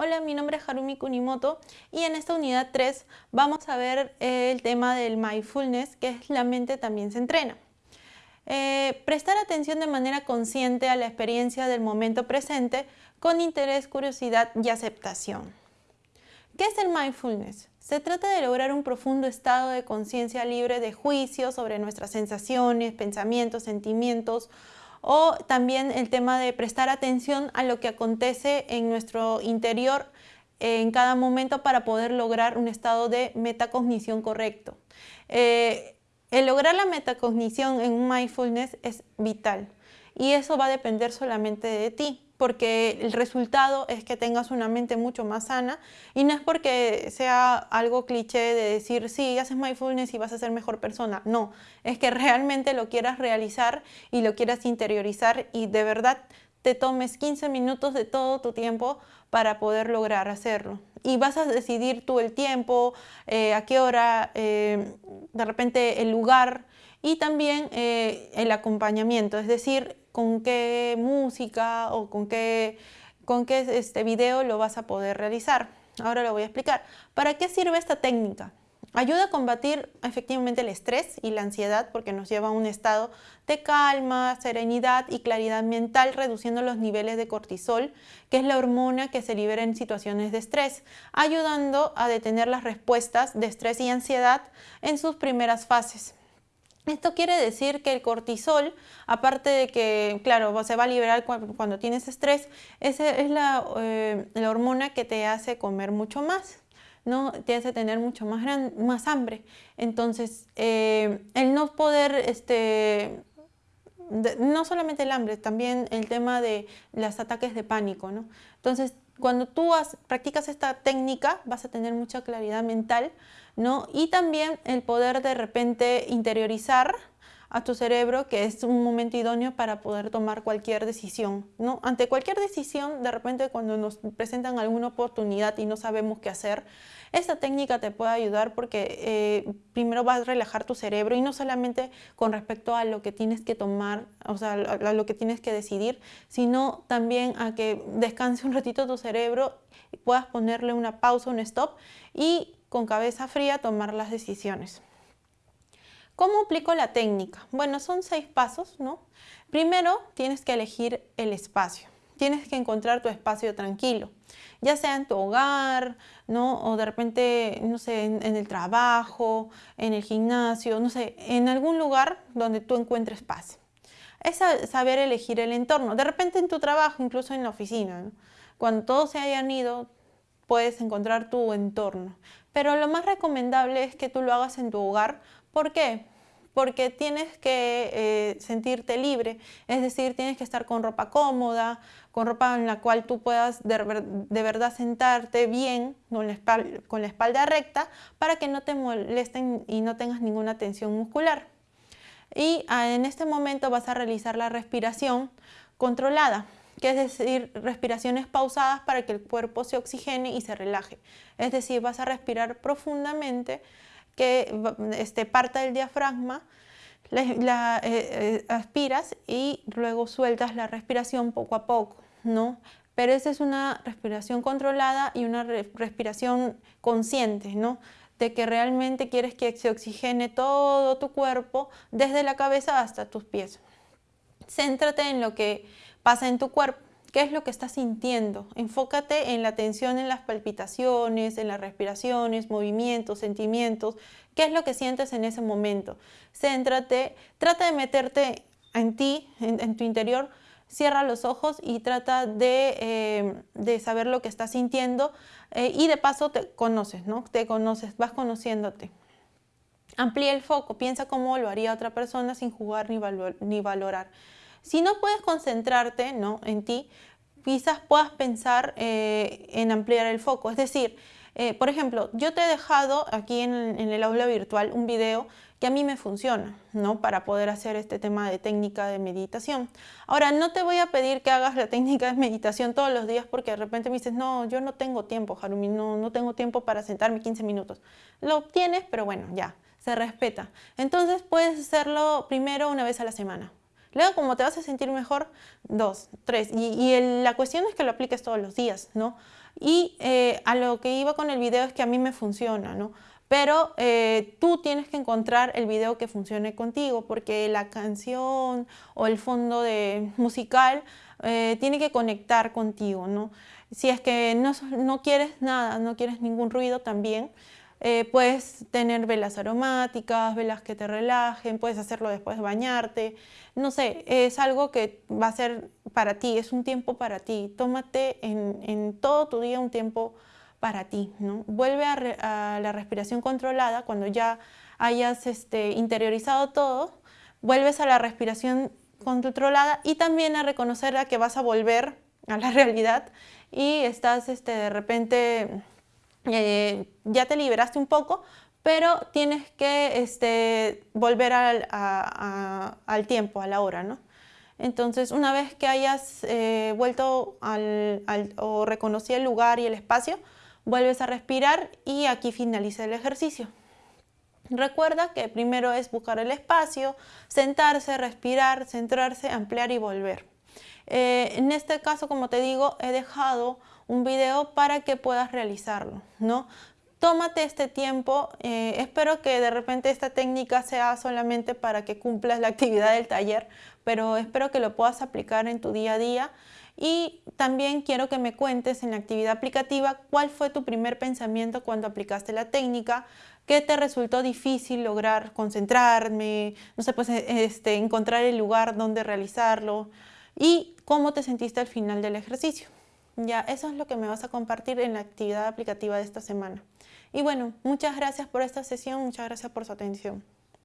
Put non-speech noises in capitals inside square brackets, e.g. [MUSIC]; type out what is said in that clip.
Hola, mi nombre es Harumi Kunimoto y en esta unidad 3 vamos a ver eh, el tema del mindfulness, que es la mente también se entrena. Eh, prestar atención de manera consciente a la experiencia del momento presente con interés, curiosidad y aceptación. ¿Qué es el mindfulness? Se trata de lograr un profundo estado de conciencia libre de juicio sobre nuestras sensaciones, pensamientos, sentimientos o también el tema de prestar atención a lo que acontece en nuestro interior en cada momento para poder lograr un estado de metacognición correcto. Eh, el lograr la metacognición en un mindfulness es vital y eso va a depender solamente de ti porque el resultado es que tengas una mente mucho más sana y no es porque sea algo cliché de decir, sí, haces mindfulness y vas a ser mejor persona. No, es que realmente lo quieras realizar y lo quieras interiorizar y de verdad te tomes 15 minutos de todo tu tiempo para poder lograr hacerlo. Y vas a decidir tú el tiempo, eh, a qué hora, eh, de repente el lugar y también eh, el acompañamiento, es decir, con qué música o con qué, con qué este video lo vas a poder realizar. Ahora lo voy a explicar. ¿Para qué sirve esta técnica? Ayuda a combatir efectivamente el estrés y la ansiedad porque nos lleva a un estado de calma, serenidad y claridad mental, reduciendo los niveles de cortisol, que es la hormona que se libera en situaciones de estrés, ayudando a detener las respuestas de estrés y ansiedad en sus primeras fases. Esto quiere decir que el cortisol, aparte de que, claro, se va a liberar cuando, tienes estrés, esa es eh, la, hormona que te hace comer mucho más, ¿no? Te hace tener mucho más, más hambre. Entonces, eh, el no poder, este, no solamente el hambre, también el tema de los ataques de pánico, ¿no? Entonces, cuando tú practicas esta técnica vas a tener mucha claridad mental, ¿no? Y también el poder de repente interiorizar a tu cerebro que es un momento idóneo para poder tomar cualquier decisión. ¿no? Ante cualquier decisión, de repente cuando nos presentan alguna oportunidad y no sabemos qué hacer, esta técnica te puede ayudar porque eh, primero vas a relajar tu cerebro y no solamente con respecto a lo que tienes que tomar, o sea, a lo que tienes que decidir, sino también a que descanse un ratito tu cerebro y puedas ponerle una pausa, un stop y con cabeza fría tomar las decisiones. ¿Cómo aplico la técnica? Bueno, son seis pasos, ¿no? Primero, tienes que elegir el espacio. Tienes que encontrar tu espacio tranquilo, ya sea en tu hogar, ¿no? O de repente, no sé, en, el trabajo, en el gimnasio, no sé, en algún lugar donde tú encuentres paz. Es saber elegir el entorno. De repente en tu trabajo, incluso en la oficina, Cuando todos se hayan ido, puedes encontrar tu entorno. Pero lo más recomendable es que tú lo hagas en tu hogar ¿Por qué? Porque tienes que eh, sentirte libre, es decir, tienes que estar con ropa cómoda, con ropa en la cual tú puedas de, verdad sentarte bien, con la, espalda, recta, para que no te molesten y no tengas ninguna tensión muscular. Y ah, en este momento vas a realizar la respiración controlada, que es decir, respiraciones pausadas para que el cuerpo se oxigene y se relaje. Es decir, vas a respirar profundamente que este, parta del diafragma, la, eh, eh, aspiras y luego sueltas la respiración poco a poco, ¿no? Pero esa es una respiración controlada y una respiración consciente, ¿no? De que realmente quieres que se oxigene todo tu cuerpo desde la cabeza hasta tus pies. Céntrate en lo que pasa en tu cuerpo. ¿Qué es lo que estás sintiendo? Enfócate en la tensión en las palpitaciones, en las respiraciones, movimientos, sentimientos. ¿Qué es lo que sientes en ese momento? Céntrate, trata de meterte en ti, en, tu interior, cierra los ojos y trata de, eh, saber lo que estás sintiendo eh, y de paso te conoces, ¿no? Te conoces, vas conociéndote. Amplía el foco, piensa cómo lo haría otra persona sin jugar ni, ni valorar. Si no puedes concentrarte ¿no? en ti, quizás puedas pensar eh, en ampliar el foco. Es decir, eh, por ejemplo, yo te he dejado aquí en, el aula virtual un video que a mí me funciona, ¿no? Para poder hacer este tema de técnica de meditación. Ahora, no te voy a pedir que hagas la [LAUGHS] técnica de meditación todos los días porque de repente me dices, no, yo no tengo tiempo, Harumi, no, no tengo tiempo para sentarme 15 minutos. Lo tienes, pero bueno, ya, se respeta. Entonces puedes hacerlo primero una vez a la semana. Luego, como te vas a sentir mejor, dos, tres. Y, la cuestión es que lo apliques todos los días, ¿no? Y eh, a lo que iba con el video es que a mí me funciona, ¿no? Pero eh, tú tienes que encontrar el video que funcione contigo porque la canción o el fondo de musical eh, tiene que conectar contigo, ¿no? Si es que no, no quieres nada, no quieres ningún ruido también, eh, puedes tener velas aromáticas, velas que te relajen, puedes hacerlo después de bañarte. No sé, es algo que va a ser para ti, es un tiempo para ti. Tómate en, todo tu día un tiempo para ti. ¿no? Vuelve a, la respiración controlada cuando ya hayas este, interiorizado todo. Vuelves a la respiración controlada y también a reconocer a que vas a volver a la [LAUGHS] realidad y estás este, de repente eh, ya te liberaste un poco, pero tienes que este, volver al, tiempo, a la hora, ¿no? Entonces, una vez que hayas eh, vuelto al, o reconocido el lugar y el espacio, vuelves a respirar y aquí finaliza el ejercicio. Recuerda que primero es buscar el espacio, sentarse, respirar, centrarse, ampliar y volver. Eh, en este caso, como te digo, he dejado un video para que puedas realizarlo, ¿no? Tómate este tiempo, eh, espero que de repente esta técnica sea solamente para que cumplas la actividad del taller, pero espero que lo puedas aplicar en tu día a día y también quiero que me cuentes en la actividad aplicativa cuál fue tu primer pensamiento cuando aplicaste la técnica, qué te resultó difícil lograr concentrarme, no sé, pues este, encontrar el lugar donde realizarlo y cómo te sentiste al final del ejercicio. Ya, eso es lo que me vas a compartir en la actividad aplicativa de esta semana. Y bueno, muchas gracias por esta sesión, muchas gracias por su atención.